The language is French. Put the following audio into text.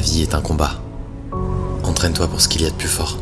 La vie est un combat. Entraîne-toi pour ce qu'il y a de plus fort.